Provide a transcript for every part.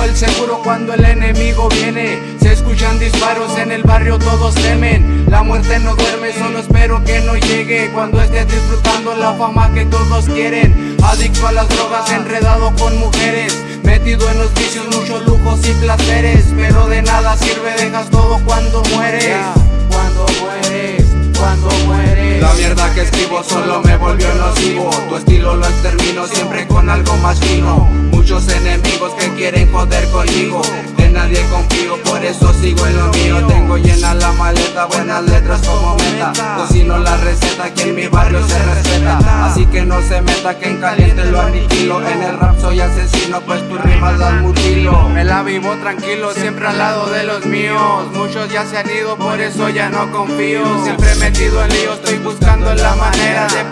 el seguro cuando el enemigo viene. Se escuchan disparos en el barrio, todos temen. La muerte no duerme, solo espero que no llegue. Cuando estés disfrutando la fama que todos quieren. Adicto a las drogas, enredado con mujeres. Metido en los vicios, muchos lujos y placeres. Pero de nada sirve, solo me volvió nocivo. Tu estilo lo extermino siempre con algo más fino. Muchos enemigos que quieren joder conmigo. De nadie confío, por eso sigo en lo mío. Tengo llena la maleta, buenas letras como meta. Cocino la receta que en mi barrio se respeta. Así que no se meta que en caliente lo aniquilo. En el rap soy asesino, pues tus rimas las mutilo. Me la vivo tranquilo, siempre al lado de los míos. Muchos ya se han ido, por eso ya no confío. Siempre metido en lío, estoy buscando la manera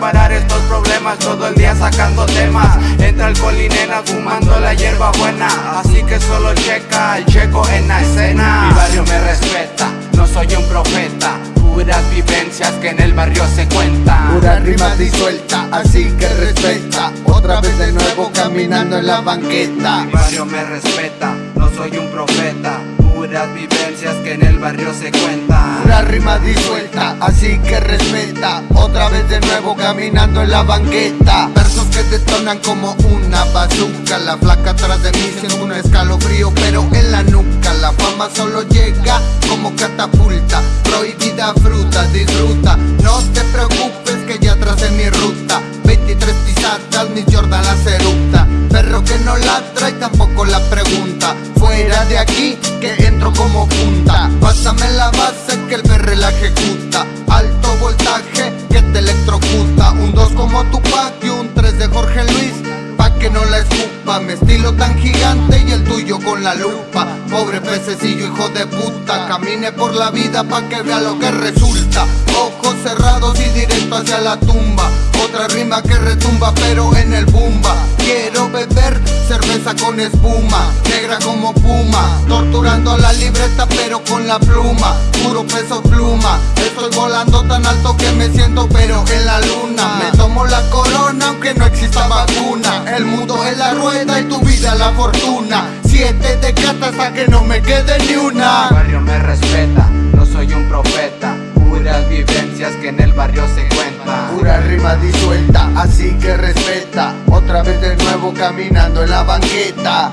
parar estos problemas, todo el día sacando temas. Entra alcohol y nena fumando la hierba buena. Así que solo checa el checo en la escena. Mi barrio me respeta, no soy un profeta. Puras vivencias que en el barrio se cuentan. Pura rima disuelta, así que respeta. Otra vez de nuevo caminando en la banqueta. Mi barrio me respeta, no soy un profeta Puras vivencias que en el barrio se cuentan. Pura rima disuelta, así que respeta. Otra vez de nuevo caminando en la banqueta. Versos que detonan como una bazooka. La flaca atrás de mí siendo un escalofrío Pero en la nuca. La fama solo llega como catapulta. Prohibida fruta, disfruta. No te preocupes que ya tracé mi ruta. 23 pisadas, mi Jordan la eructa. Perro que no ladra y tampoco la pregunta. Fuera de aquí que como punta. Pásame la base que el perre la ejecuta. Alto voltaje que te electrocuta. Un 2 como Tupac y un 3 de Jorge Luis Pa' que no la escupa. Mi estilo tan gigante y el tuyo con la lupa. Pobre pececillo hijo de puta. Camine por la vida pa' que vea lo que resulta. Ojos cerrados y directo hacia la tumba. Otra rima que retumba pero en el bumba. Quiero beber con espuma Negra como puma Torturando la libreta pero con la pluma Puro peso pluma Estoy volando tan alto que me siento pero en la luna. Me tomo la corona aunque no exista vacuna El mundo es la rueda y tu vida la fortuna Siete de hasta que no me quede ni una. Barrio me respeta, caminando en la banqueta